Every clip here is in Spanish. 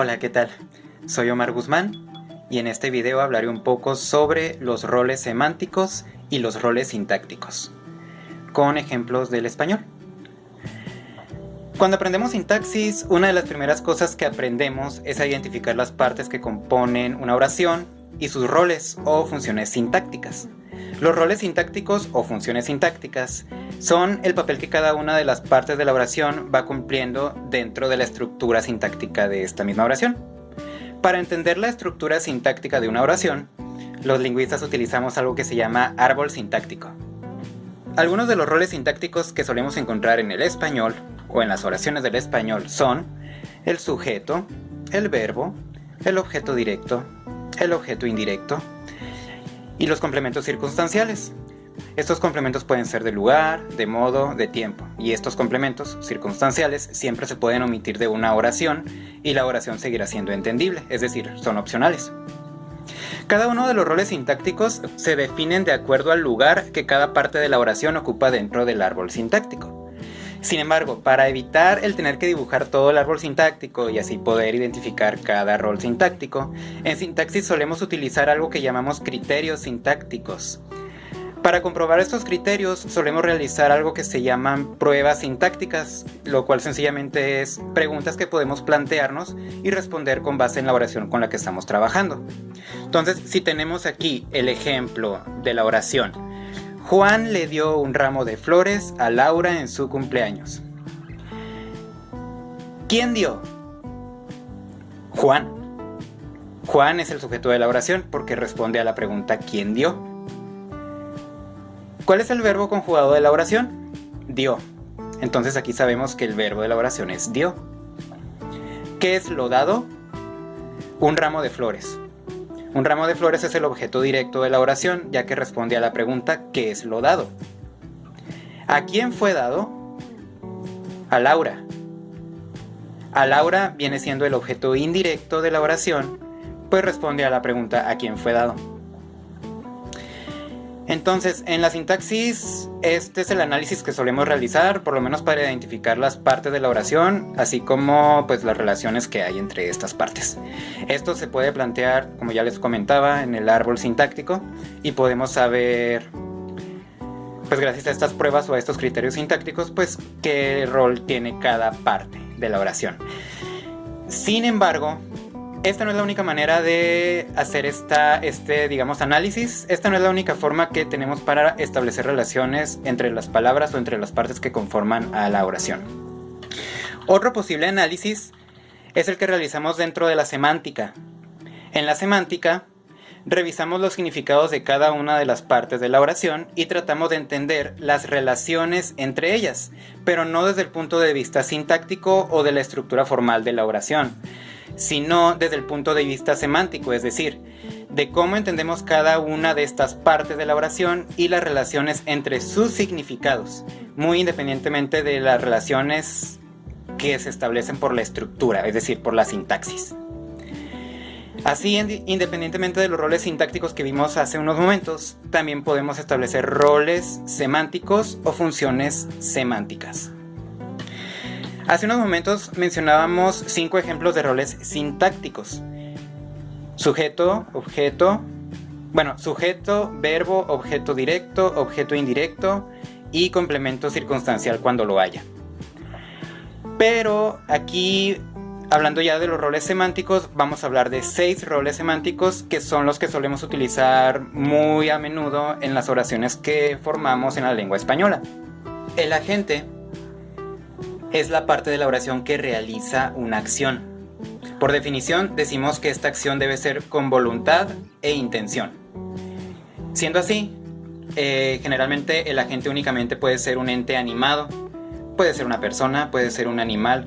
Hola, ¿qué tal? Soy Omar Guzmán y en este video hablaré un poco sobre los roles semánticos y los roles sintácticos, con ejemplos del español. Cuando aprendemos sintaxis, una de las primeras cosas que aprendemos es a identificar las partes que componen una oración y sus roles o funciones sintácticas. Los roles sintácticos o funciones sintácticas son el papel que cada una de las partes de la oración va cumpliendo dentro de la estructura sintáctica de esta misma oración. Para entender la estructura sintáctica de una oración, los lingüistas utilizamos algo que se llama árbol sintáctico. Algunos de los roles sintácticos que solemos encontrar en el español o en las oraciones del español son el sujeto, el verbo, el objeto directo, el objeto indirecto, y los complementos circunstanciales. Estos complementos pueden ser de lugar, de modo, de tiempo, y estos complementos circunstanciales siempre se pueden omitir de una oración y la oración seguirá siendo entendible, es decir, son opcionales. Cada uno de los roles sintácticos se definen de acuerdo al lugar que cada parte de la oración ocupa dentro del árbol sintáctico. Sin embargo, para evitar el tener que dibujar todo el árbol sintáctico y así poder identificar cada rol sintáctico, en sintaxis solemos utilizar algo que llamamos criterios sintácticos. Para comprobar estos criterios solemos realizar algo que se llaman pruebas sintácticas, lo cual sencillamente es preguntas que podemos plantearnos y responder con base en la oración con la que estamos trabajando. Entonces, si tenemos aquí el ejemplo de la oración, Juan le dio un ramo de flores a Laura en su cumpleaños. ¿Quién dio? Juan. Juan es el sujeto de la oración porque responde a la pregunta ¿quién dio? ¿Cuál es el verbo conjugado de la oración? Dio. Entonces aquí sabemos que el verbo de la oración es dio. ¿Qué es lo dado? Un ramo de flores. Un ramo de flores es el objeto directo de la oración, ya que responde a la pregunta ¿qué es lo dado? ¿A quién fue dado? A Laura. A Laura viene siendo el objeto indirecto de la oración, pues responde a la pregunta ¿a quién fue dado? Entonces, en la sintaxis, este es el análisis que solemos realizar, por lo menos para identificar las partes de la oración, así como pues las relaciones que hay entre estas partes. Esto se puede plantear, como ya les comentaba, en el árbol sintáctico y podemos saber, pues gracias a estas pruebas o a estos criterios sintácticos, pues qué rol tiene cada parte de la oración. Sin embargo, esta no es la única manera de hacer este, digamos, análisis. Esta no es la única forma que tenemos para establecer relaciones entre las palabras o entre las partes que conforman a la oración. Otro posible análisis es el que realizamos dentro de la semántica. En la semántica, revisamos los significados de cada una de las partes de la oración y tratamos de entender las relaciones entre ellas, pero no desde el punto de vista sintáctico o de la estructura formal de la oración, sino desde el punto de vista semántico, es decir, de cómo entendemos cada una de estas partes de la oración y las relaciones entre sus significados, muy independientemente de las relaciones que se establecen por la estructura, es decir, por la sintaxis. Así, independientemente de los roles sintácticos que vimos hace unos momentos, también podemos establecer roles semánticos o funciones semánticas. Hace unos momentos mencionábamos cinco ejemplos de roles sintácticos. Sujeto, objeto, bueno, sujeto, verbo, objeto directo, objeto indirecto y complemento circunstancial cuando lo haya. Pero aquí, hablando ya de los roles semánticos, vamos a hablar de seis roles semánticos que son los que solemos utilizar muy a menudo en las oraciones que formamos en la lengua española. El agente es la parte de la oración que realiza una acción. Por definición, decimos que esta acción debe ser con voluntad e intención. Siendo así, eh, generalmente el agente únicamente puede ser un ente animado, puede ser una persona, puede ser un animal.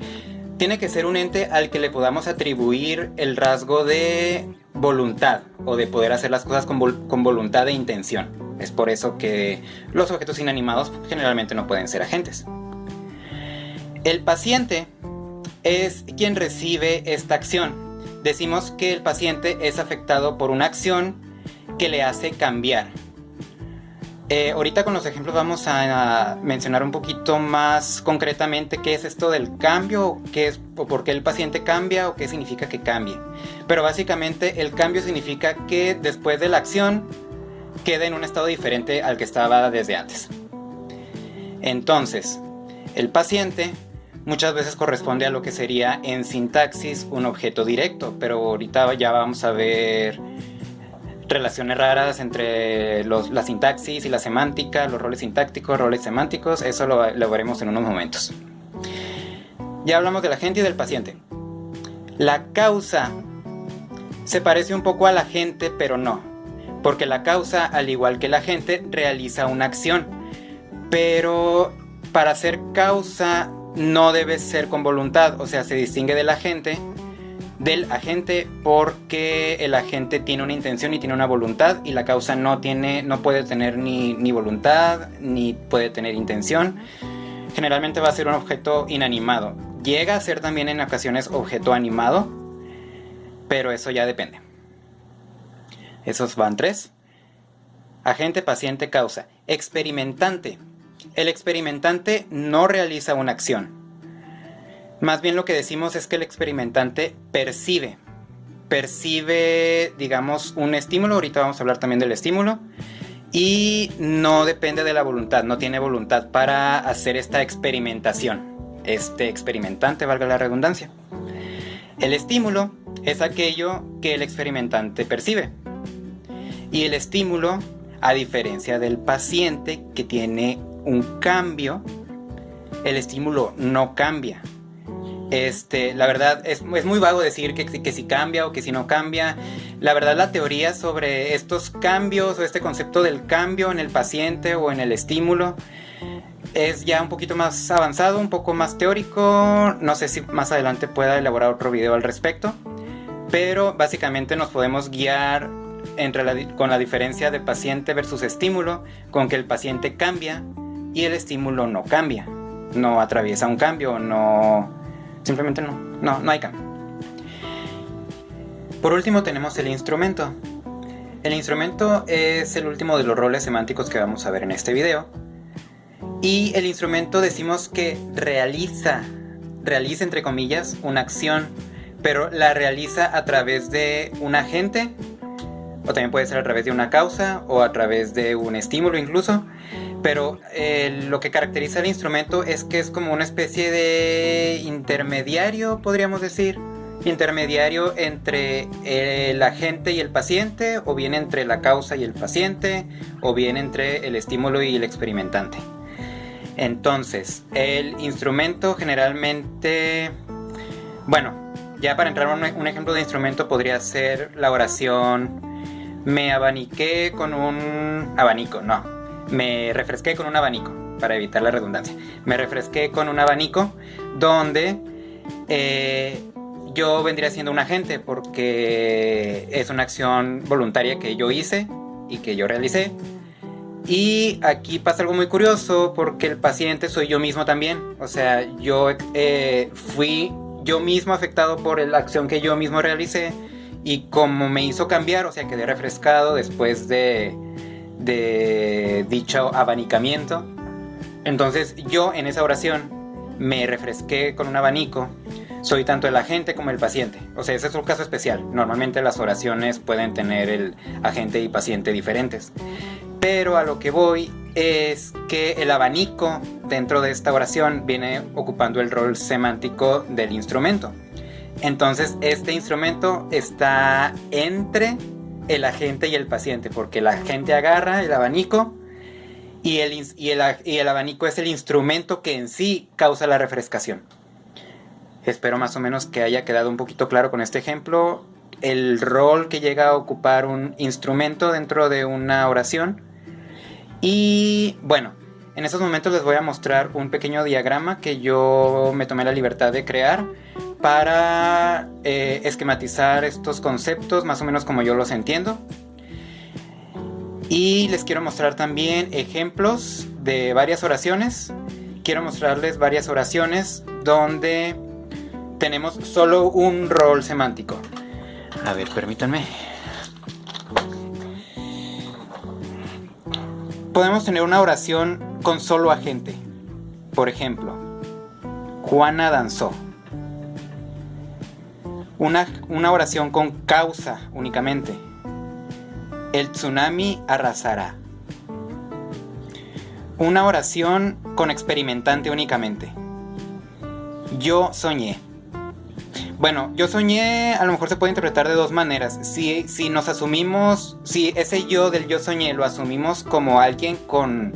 Tiene que ser un ente al que le podamos atribuir el rasgo de voluntad o de poder hacer las cosas con, con voluntad e intención. Es por eso que los objetos inanimados generalmente no pueden ser agentes. El paciente es quien recibe esta acción. Decimos que el paciente es afectado por una acción que le hace cambiar. Eh, ahorita con los ejemplos vamos a, mencionar un poquito más concretamente qué es esto del cambio, qué es, o por qué el paciente cambia o qué significa que cambie. Pero básicamente el cambio significa que después de la acción queda en un estado diferente al que estaba desde antes. Entonces, el paciente muchas veces corresponde a lo que sería en sintaxis un objeto directo, pero ahorita ya vamos a ver relaciones raras entre la sintaxis y la semántica, los roles sintácticos, roles semánticos, eso lo, lo veremos en unos momentos. Ya hablamos de la gente y del paciente. La causa se parece un poco a la gente, pero no, porque la causa, al igual que la gente, realiza una acción, pero para ser causa no debe ser con voluntad, o sea, se distingue de la gente del agente porque el agente tiene una intención y tiene una voluntad y la causa no tiene no puede tener ni, ni voluntad ni puede tener intención. Generalmente va a ser un objeto inanimado. Llega a ser también en ocasiones objeto animado pero eso ya depende. Esos van tres. Agente paciente causa. Experimentante el experimentante no realiza una acción más bien lo que decimos es que el experimentante percibe. Percibe, digamos, un estímulo. Ahorita vamos a hablar también del estímulo. Y no depende de la voluntad, no tiene voluntad para hacer esta experimentación. Este experimentante, valga la redundancia. El estímulo es aquello que el experimentante percibe. Y el estímulo, a diferencia del paciente que tiene un cambio, el estímulo no cambia. Este, la verdad, es, muy vago decir que, que, si cambia o que si no cambia. La verdad, la teoría sobre estos cambios o este concepto del cambio en el paciente o en el estímulo es ya un poquito más avanzado, un poco más teórico. No sé si más adelante pueda elaborar otro video al respecto. Pero básicamente nos podemos guiar entre con la diferencia de paciente versus estímulo, con que el paciente cambia y el estímulo no cambia. No atraviesa un cambio, no Simplemente no, no, no hay cambio. Por último tenemos el instrumento. El instrumento es el último de los roles semánticos que vamos a ver en este video. Y el instrumento decimos que realiza, realiza entre comillas, una acción, pero la realiza a través de un agente, o también puede ser a través de una causa, o a través de un estímulo incluso, pero eh, lo que caracteriza el instrumento es que es como una especie de intermediario, podríamos decir, intermediario entre el agente y el paciente, o bien entre la causa y el paciente, o bien entre el estímulo y el experimentante. Entonces, el instrumento generalmente, bueno, ya para entrar a un ejemplo de instrumento podría ser la oración. Me abaniqué con un abanico, no, me refresqué con un abanico, para evitar la redundancia. Me refresqué con un abanico donde eh, yo vendría siendo un agente porque es una acción voluntaria que yo hice y que yo realicé. Y aquí pasa algo muy curioso porque el paciente soy yo mismo también. O sea, yo eh, fui yo mismo afectado por la acción que yo mismo realicé y como me hizo cambiar, o sea, quedé refrescado después de de dicho abanicamiento. Entonces yo en esa oración me refresqué con un abanico. Soy tanto el agente como el paciente. O sea, ese es un caso especial. Normalmente las oraciones pueden tener el agente y paciente diferentes. Pero a lo que voy es que el abanico dentro de esta oración viene ocupando el rol semántico del instrumento. Entonces este instrumento está entre el agente y el paciente, porque el agente agarra el abanico y el, y el, abanico es el instrumento que en sí causa la refrescación. Espero más o menos que haya quedado un poquito claro con este ejemplo el rol que llega a ocupar un instrumento dentro de una oración. Y bueno, en estos momentos les voy a mostrar un pequeño diagrama que yo me tomé la libertad de crear para eh, esquematizar estos conceptos más o menos como yo los entiendo. Y les quiero mostrar también ejemplos de varias oraciones. Quiero mostrarles varias oraciones donde tenemos solo un rol semántico. A ver, permítanme. Podemos tener una oración con solo agente. Por ejemplo, Juana danzó. Una, una oración con causa únicamente. El tsunami arrasará. Una oración con experimentante únicamente. Yo soñé. Bueno, yo soñé a lo mejor se puede interpretar de dos maneras. Si, si nos asumimos, si ese yo del yo soñé lo asumimos como alguien con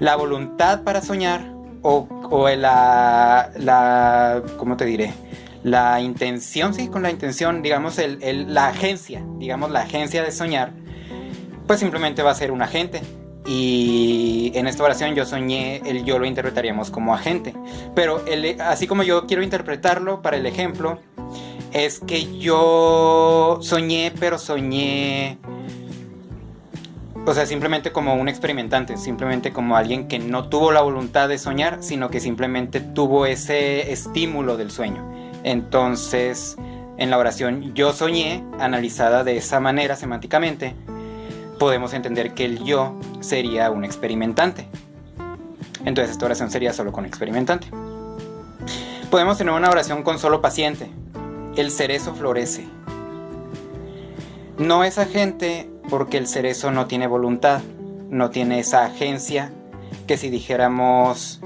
la voluntad para soñar o, o la, la, ¿cómo te diré? La intención, sí, con la intención, digamos, el, la agencia, digamos, la agencia de soñar, pues simplemente va a ser un agente. Y en esta oración yo soñé, el yo lo interpretaríamos como agente. Pero el, así como yo quiero interpretarlo para el ejemplo, es que yo soñé, pero soñé... O sea, simplemente como un experimentante, simplemente como alguien que no tuvo la voluntad de soñar, sino que simplemente tuvo ese estímulo del sueño. Entonces, en la oración yo soñé, analizada de esa manera semánticamente, podemos entender que el yo sería un experimentante. Entonces esta oración sería solo con experimentante. Podemos tener una oración con solo paciente, el cerezo florece. No es agente porque el cerezo no tiene voluntad, no tiene esa agencia que si dijéramos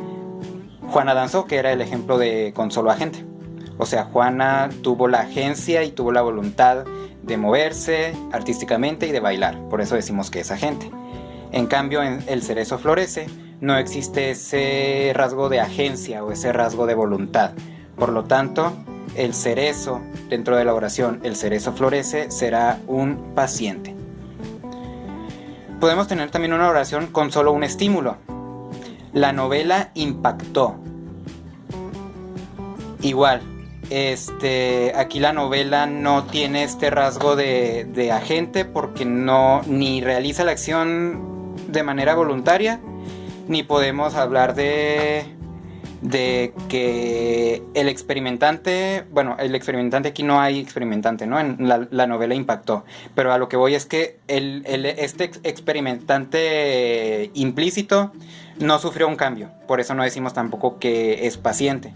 Juana danzó, que era el ejemplo de con solo agente. O sea, Juana tuvo la agencia y tuvo la voluntad de moverse artísticamente y de bailar, por eso decimos que es agente. En cambio, en el cerezo florece, no existe ese rasgo de agencia o ese rasgo de voluntad. Por lo tanto, el cerezo, dentro de la oración, el cerezo florece, será un paciente. Podemos tener también una oración con solo un estímulo. La novela impactó. Igual, este, aquí la novela no tiene este rasgo de, agente porque no ni realiza la acción de manera voluntaria, ni podemos hablar de que el experimentante, bueno, el experimentante aquí no hay experimentante, ¿no? En la, novela impactó, pero a lo que voy es que este experimentante implícito no sufrió un cambio, por eso no decimos tampoco que es paciente.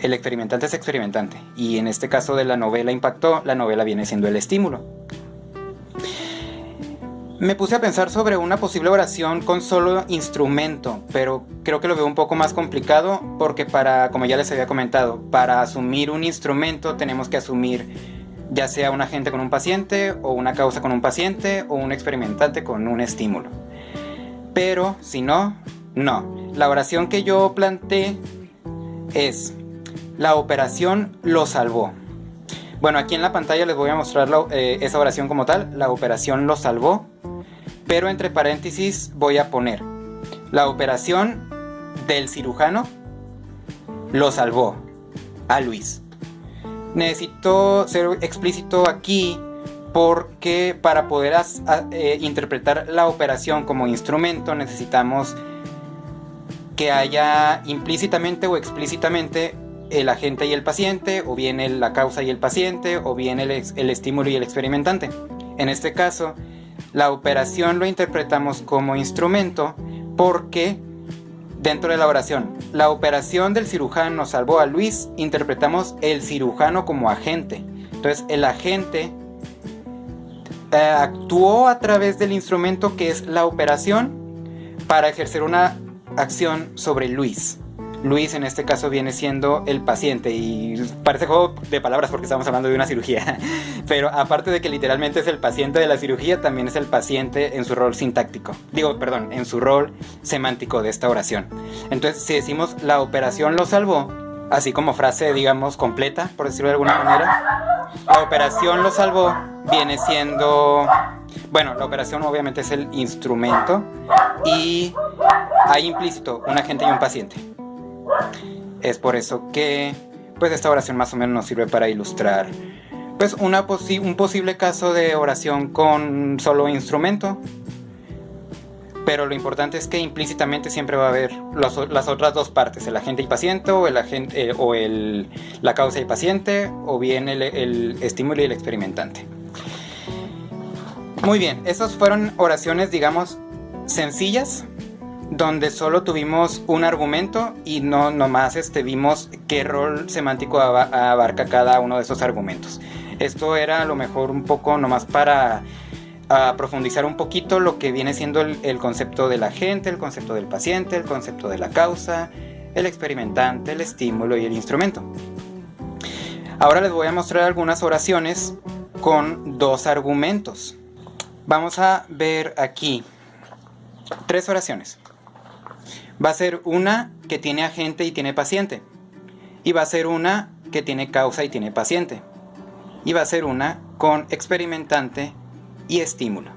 El experimentante es experimentante, y en este caso de la novela impactó, la novela viene siendo el estímulo. Me puse a pensar sobre una posible oración con solo instrumento, pero creo que lo veo un poco más complicado porque para, como ya les había comentado, para asumir un instrumento tenemos que asumir ya sea un agente con un paciente o una causa con un paciente o un experimentante con un estímulo. Pero si no, no. La oración que yo planteé es, la operación lo salvó. Bueno, aquí en la pantalla les voy a mostrar eh, esa oración como tal, la operación lo salvó pero entre paréntesis voy a poner la operación del cirujano lo salvó a Luis. Necesito ser explícito aquí porque para poder eh, interpretar la operación como instrumento necesitamos que haya implícitamente o explícitamente el agente y el paciente, o bien la causa y el paciente, o bien el estímulo y el experimentante. En este caso, la operación lo interpretamos como instrumento porque dentro de la oración, la operación del cirujano salvó a Luis, interpretamos el cirujano como agente. Entonces el agente eh, actuó a través del instrumento que es la operación para ejercer una acción sobre Luis. Luis en este caso viene siendo el paciente y parece juego de palabras porque estamos hablando de una cirugía, pero aparte de que literalmente es el paciente de la cirugía, también es el paciente en su rol sintáctico, digo, perdón, en su rol semántico de esta oración. Entonces, si decimos la operación lo salvó, así como frase, digamos, completa, por decirlo de alguna manera, la operación lo salvó viene siendo, bueno, la operación obviamente es el instrumento y hay implícito un agente y un paciente. Es por eso que pues esta oración más o menos nos sirve para ilustrar pues un posible caso de oración con solo instrumento. Pero lo importante es que implícitamente siempre va a haber las otras dos partes, el agente y paciente, o, el agente, eh, o el, la causa y paciente, o bien el estímulo y el experimentante. Muy bien, esas fueron oraciones, digamos, sencillas, donde solo tuvimos un argumento y no nomás este, vimos qué rol semántico abarca cada uno de esos argumentos. Esto era a lo mejor un poco nomás para profundizar un poquito lo que viene siendo el, el concepto de la gente, el concepto del paciente, el concepto de la causa, el experimentante, el estímulo y el instrumento. Ahora les voy a mostrar algunas oraciones con dos argumentos. Vamos a ver aquí tres oraciones. Va a ser una que tiene agente y tiene paciente. Y va a ser una que tiene causa y tiene paciente. Y va a ser una con experimentante y estímulo.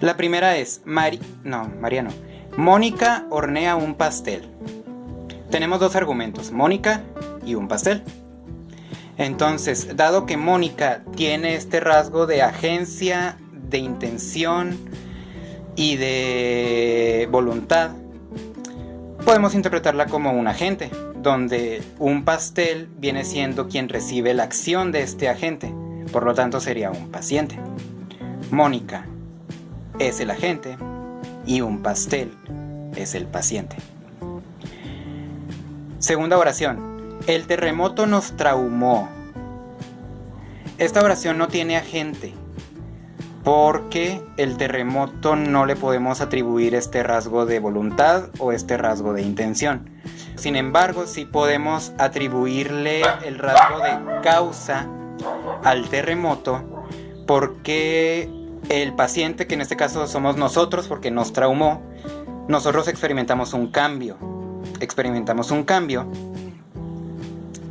La primera es Mari... No, Mariano. Mónica hornea un pastel. Tenemos dos argumentos, Mónica y un pastel. Entonces, dado que Mónica tiene este rasgo de agencia, de intención y de voluntad, podemos interpretarla como un agente, donde un pastel viene siendo quien recibe la acción de este agente, por lo tanto sería un paciente. Mónica es el agente y un pastel es el paciente. Segunda oración. El terremoto nos traumó. Esta oración no tiene agente porque el terremoto no le podemos atribuir este rasgo de voluntad o este rasgo de intención. Sin embargo, sí podemos atribuirle el rasgo de causa al terremoto porque el paciente, que en este caso somos nosotros porque nos traumó, nosotros experimentamos un cambio. Experimentamos un cambio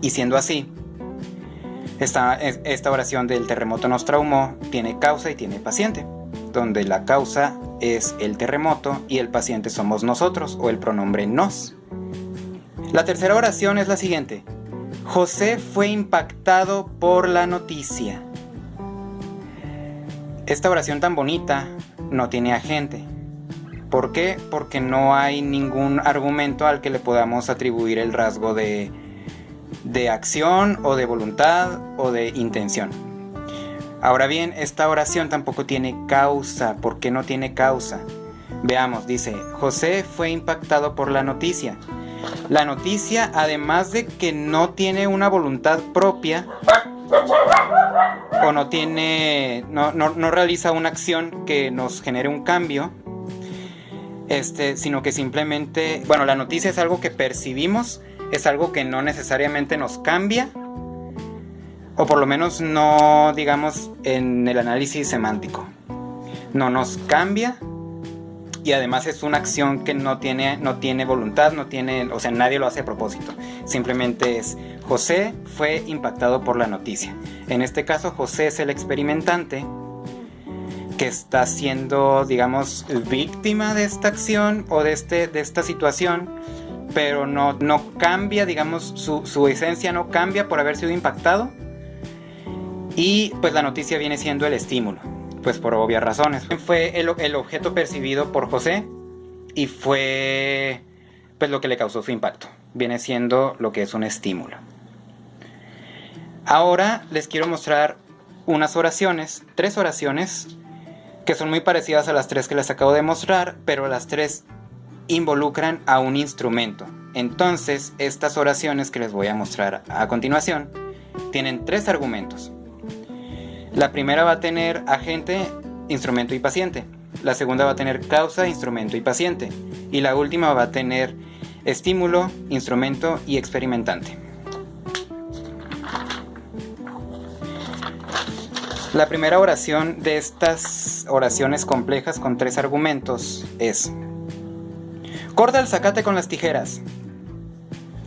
y siendo así, esta, oración del terremoto nos traumó tiene causa y tiene paciente, donde la causa es el terremoto y el paciente somos nosotros o el pronombre nos. La tercera oración es la siguiente. José fue impactado por la noticia. Esta oración tan bonita no tiene agente. ¿Por qué? Porque no hay ningún argumento al que le podamos atribuir el rasgo de de acción o de voluntad o de intención. Ahora bien, esta oración tampoco tiene causa. ¿Por qué no tiene causa? Veamos, dice, José fue impactado por la noticia. La noticia, además de que no tiene una voluntad propia, o no tiene, no, no realiza una acción que nos genere un cambio, este, sino que simplemente, bueno, la noticia es algo que percibimos es algo que no necesariamente nos cambia, o por lo menos no, digamos, en el análisis semántico. No nos cambia y además es una acción que no tiene, no tiene voluntad, no tiene, o sea, nadie lo hace a propósito. Simplemente es José fue impactado por la noticia. En este caso, José es el experimentante que está siendo, digamos, víctima de esta acción o de, este, de esta situación pero no, no cambia, digamos, su, esencia no cambia por haber sido impactado. Y pues la noticia viene siendo el estímulo, pues por obvias razones. Fue el, el objeto percibido por José y fue pues lo que le causó su impacto. Viene siendo lo que es un estímulo. Ahora les quiero mostrar unas oraciones, tres oraciones, que son muy parecidas a las tres que les acabo de mostrar, pero las tres involucran a un instrumento. Entonces, estas oraciones que les voy a mostrar a continuación tienen tres argumentos. La primera va a tener agente, instrumento y paciente. La segunda va a tener causa, instrumento y paciente. Y la última va a tener estímulo, instrumento y experimentante. La primera oración de estas oraciones complejas con tres argumentos es Corta el zacate con las tijeras.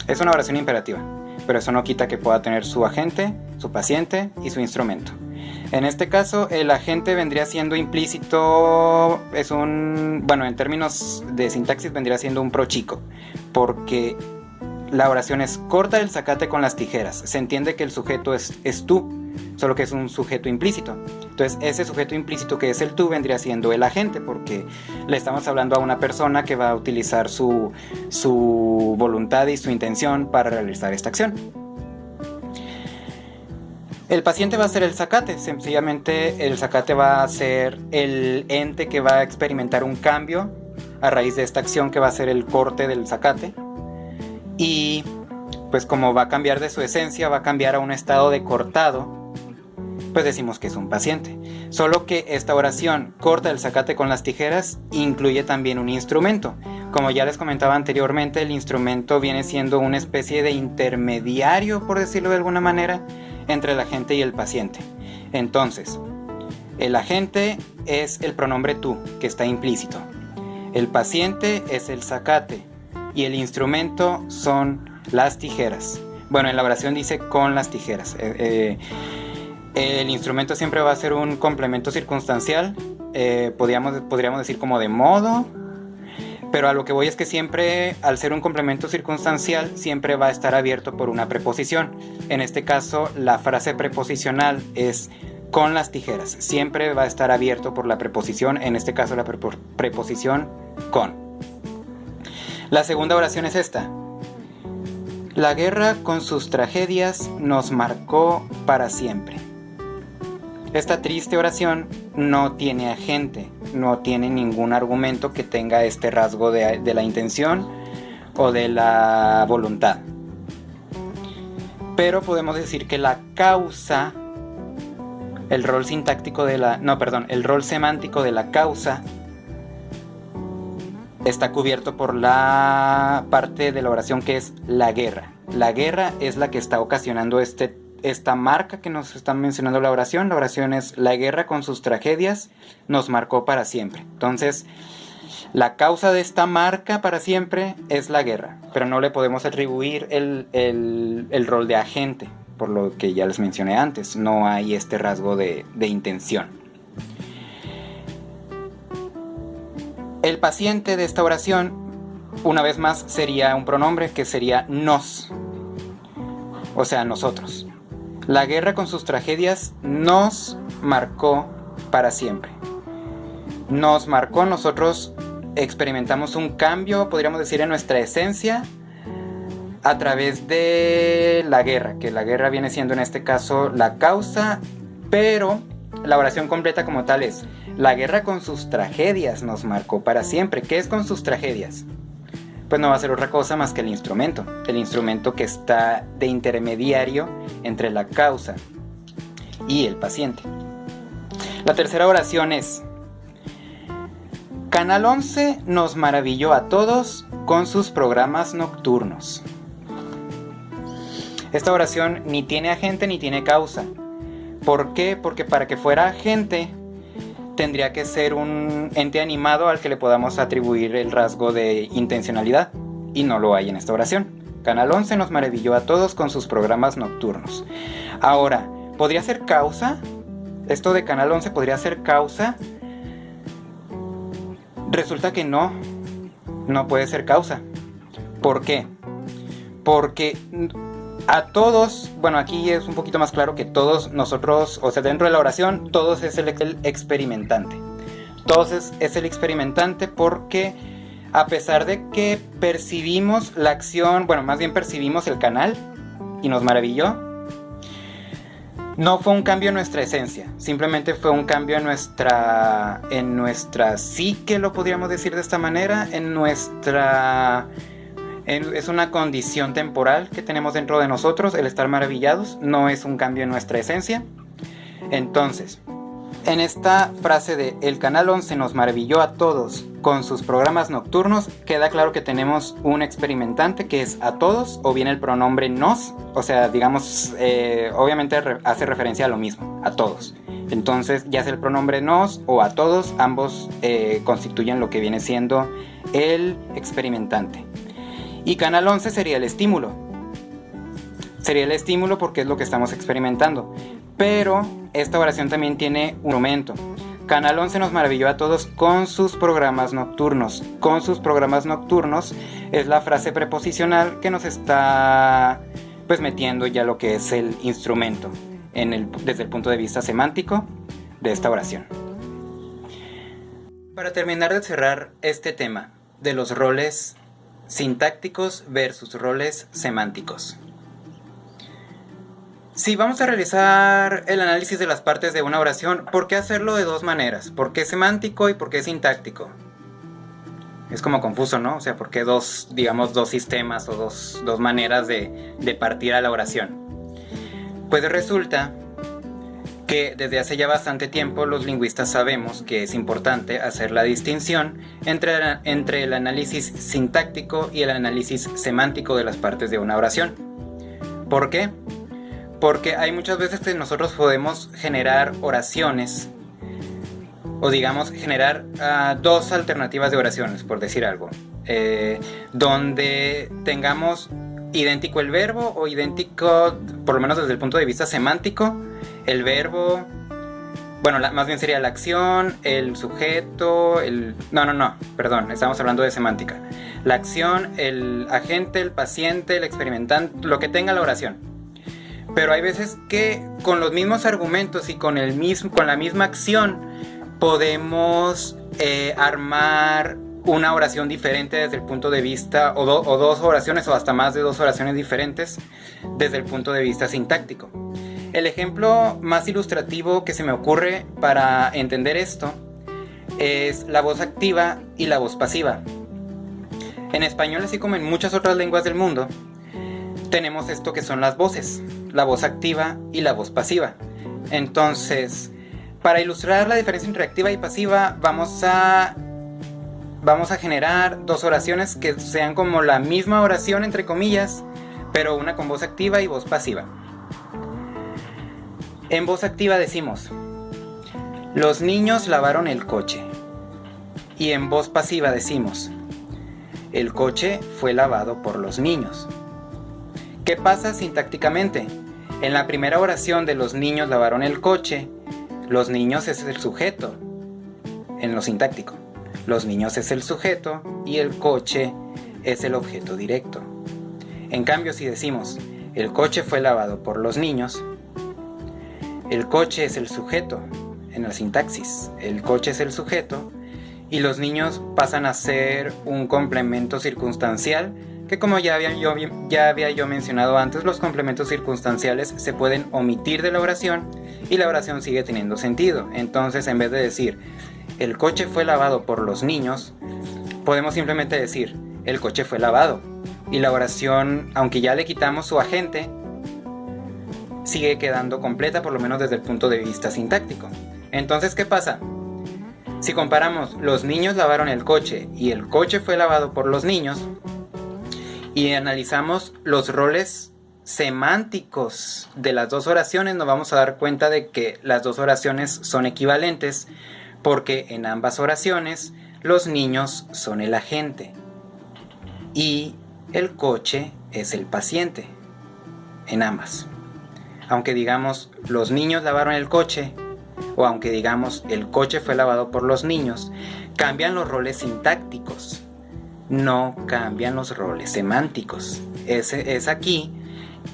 Es una oración imperativa, pero eso no quita que pueda tener su agente, su paciente y su instrumento. En este caso, el agente vendría siendo implícito, es un, bueno, en términos de sintaxis vendría siendo un pro chico, porque la oración es corta el zacate con las tijeras. Se entiende que el sujeto es, es tú, solo que es un sujeto implícito. Entonces ese sujeto implícito que es el tú vendría siendo el agente porque le estamos hablando a una persona que va a utilizar su, voluntad y su intención para realizar esta acción. El paciente va a ser el zacate, sencillamente el zacate va a ser el ente que va a experimentar un cambio a raíz de esta acción que va a ser el corte del zacate. Y pues como va a cambiar de su esencia, va a cambiar a un estado de cortado, pues decimos que es un paciente. Solo que esta oración, corta el zacate con las tijeras, incluye también un instrumento. Como ya les comentaba anteriormente, el instrumento viene siendo una especie de intermediario, por decirlo de alguna manera, entre el agente y el paciente. Entonces, el agente es el pronombre tú, que está implícito. El paciente es el zacate y el instrumento son las tijeras. Bueno, en la oración dice con las tijeras. Eh, eh, el instrumento siempre va a ser un complemento circunstancial, eh, podríamos, podríamos decir como de modo, pero a lo que voy es que siempre, al ser un complemento circunstancial, siempre va a estar abierto por una preposición. En este caso, la frase preposicional es con las tijeras. Siempre va a estar abierto por la preposición, en este caso la preposición con. La segunda oración es esta. La guerra con sus tragedias nos marcó para siempre. Esta triste oración no tiene agente, no tiene ningún argumento que tenga este rasgo de, la intención o de la voluntad. Pero podemos decir que la causa, el rol sintáctico de la, no, perdón, el rol semántico de la causa está cubierto por la parte de la oración que es la guerra. La guerra es la que está ocasionando este esta marca que nos está mencionando la oración. La oración es la guerra con sus tragedias nos marcó para siempre. Entonces, la causa de esta marca para siempre es la guerra, pero no le podemos atribuir el, el, rol de agente, por lo que ya les mencioné antes. No hay este rasgo de, de intención. El paciente de esta oración, una vez más, sería un pronombre que sería nos, o sea, nosotros. La guerra con sus tragedias nos marcó para siempre. Nos marcó, nosotros experimentamos un cambio, podríamos decir, en nuestra esencia a través de la guerra, que la guerra viene siendo en este caso la causa, pero la oración completa como tal es, la guerra con sus tragedias nos marcó para siempre. ¿Qué es con sus tragedias? Pues no va a ser otra cosa más que el instrumento, el instrumento que está de intermediario entre la causa y el paciente. La tercera oración es, Canal 11 nos maravilló a todos con sus programas nocturnos. Esta oración ni tiene agente ni tiene causa. ¿Por qué? Porque para que fuera agente tendría que ser un ente animado al que le podamos atribuir el rasgo de intencionalidad, y no lo hay en esta oración. Canal 11 nos maravilló a todos con sus programas nocturnos. Ahora, ¿podría ser causa? ¿Esto de Canal 11 podría ser causa? Resulta que no, no puede ser causa. ¿Por qué? Porque a todos, bueno, aquí es un poquito más claro que todos nosotros, o sea, dentro de la oración, todos es el, experimentante. Todos es, el experimentante porque a pesar de que percibimos la acción, bueno, más bien percibimos el canal y nos maravilló, no fue un cambio en nuestra esencia, simplemente fue un cambio en nuestra, en nuestra psique, lo podríamos decir de esta manera, en nuestra es una condición temporal que tenemos dentro de nosotros, el estar maravillados, no es un cambio en nuestra esencia. Entonces, en esta frase de el canal 11 nos maravilló a todos con sus programas nocturnos, queda claro que tenemos un experimentante que es a todos o bien el pronombre nos, o sea, digamos, eh, obviamente hace referencia a lo mismo, a todos. Entonces, ya sea el pronombre nos o a todos, ambos eh, constituyen lo que viene siendo el experimentante. Y canal 11 sería el estímulo. Sería el estímulo porque es lo que estamos experimentando. Pero esta oración también tiene un momento. Canal 11 nos maravilló a todos con sus programas nocturnos. Con sus programas nocturnos es la frase preposicional que nos está pues metiendo ya lo que es el instrumento desde el punto de vista semántico de esta oración. Para terminar de cerrar este tema de los roles Sintácticos versus roles semánticos. Si vamos a realizar el análisis de las partes de una oración, ¿por qué hacerlo de dos maneras? ¿Por qué semántico y por qué sintáctico? Es como confuso, ¿no? O sea, ¿por qué dos, digamos, dos sistemas o dos, maneras de, de partir a la oración? Pues resulta que desde hace ya bastante tiempo los lingüistas sabemos que es importante hacer la distinción entre, entre el análisis sintáctico y el análisis semántico de las partes de una oración. ¿Por qué? Porque hay muchas veces que nosotros podemos generar oraciones o digamos generar ah, dos alternativas de oraciones, por decir algo, eh, donde tengamos idéntico el verbo o idéntico, por lo menos desde el punto de vista semántico, el verbo, bueno, más bien sería la acción, el sujeto, el... No, no, no, perdón, estamos hablando de semántica. La acción, el agente, el paciente, el experimentante, lo que tenga la oración. Pero hay veces que con los mismos argumentos y con, el mismo, con la misma acción podemos eh, armar una oración diferente desde el punto de vista, o, o, dos oraciones o hasta más de dos oraciones diferentes desde el punto de vista sintáctico. El ejemplo más ilustrativo que se me ocurre para entender esto es la voz activa y la voz pasiva. En español, así como en muchas otras lenguas del mundo, tenemos esto que son las voces, la voz activa y la voz pasiva. Entonces, para ilustrar la diferencia entre activa y pasiva, vamos a vamos a generar dos oraciones que sean como la misma oración entre comillas, pero una con voz activa y voz pasiva. En voz activa decimos: Los niños lavaron el coche. Y en voz pasiva decimos: El coche fue lavado por los niños. ¿Qué pasa sintácticamente? En la primera oración de los niños lavaron el coche, los niños es el sujeto, en lo sintáctico. Los niños es el sujeto y el coche es el objeto directo. En cambio, si decimos, el coche fue lavado por los niños, el coche es el sujeto en la sintaxis. El coche es el sujeto y los niños pasan a ser un complemento circunstancial que como ya había, yo, ya había yo mencionado antes, los complementos circunstanciales se pueden omitir de la oración y la oración sigue teniendo sentido. Entonces, en vez de decir, el coche fue lavado por los niños, podemos simplemente decir, el coche fue lavado. Y la oración, aunque ya le quitamos su agente, sigue quedando completa, por lo menos desde el punto de vista sintáctico. Entonces, ¿qué pasa? Si comparamos los niños lavaron el coche y el coche fue lavado por los niños, y analizamos los roles semánticos de las dos oraciones, nos vamos a dar cuenta de que las dos oraciones son equivalentes porque en ambas oraciones los niños son el agente y el coche es el paciente en ambas. Aunque digamos los niños lavaron el coche o aunque digamos el coche fue lavado por los niños, cambian los roles sintácticos no cambian los roles semánticos. Es, es aquí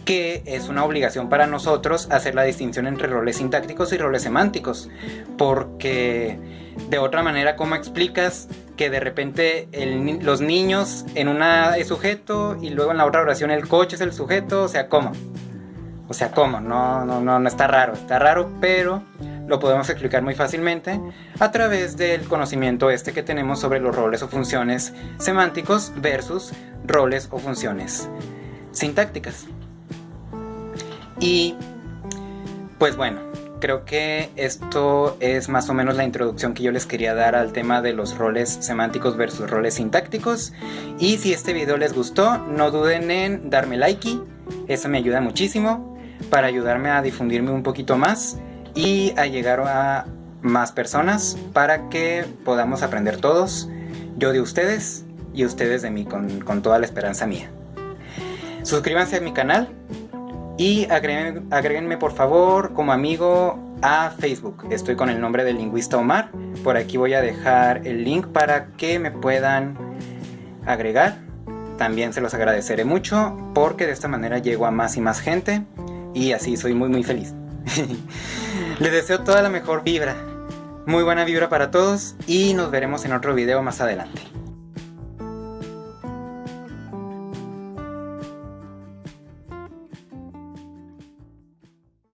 que es una obligación para nosotros hacer la distinción entre roles sintácticos y roles semánticos. Porque de otra manera, ¿cómo explicas que de repente los niños en una es sujeto y luego en la otra oración el coche es el sujeto? O sea, ¿cómo? O sea, ¿cómo? No, no, no, no está raro. Está raro, pero lo podemos explicar muy fácilmente a través del conocimiento este que tenemos sobre los roles o funciones semánticos versus roles o funciones sintácticas. Y pues bueno, creo que esto es más o menos la introducción que yo les quería dar al tema de los roles semánticos versus roles sintácticos. Y si este video les gustó, no duden en darme like, eso me ayuda muchísimo para ayudarme a difundirme un poquito más y a llegar a más personas para que podamos aprender todos, yo de ustedes y ustedes de mí, con, toda la esperanza mía. Suscríbanse a mi canal y agréguenme, por favor como amigo a Facebook. Estoy con el nombre del lingüista Omar. Por aquí voy a dejar el link para que me puedan agregar. También se los agradeceré mucho porque de esta manera llego a más y más gente y así soy muy muy feliz. Les deseo toda la mejor vibra. Muy buena vibra para todos y nos veremos en otro video más adelante.